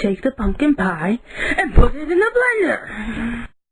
take the pumpkin pie and put it in the